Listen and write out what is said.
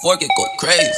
Fork it go crazy.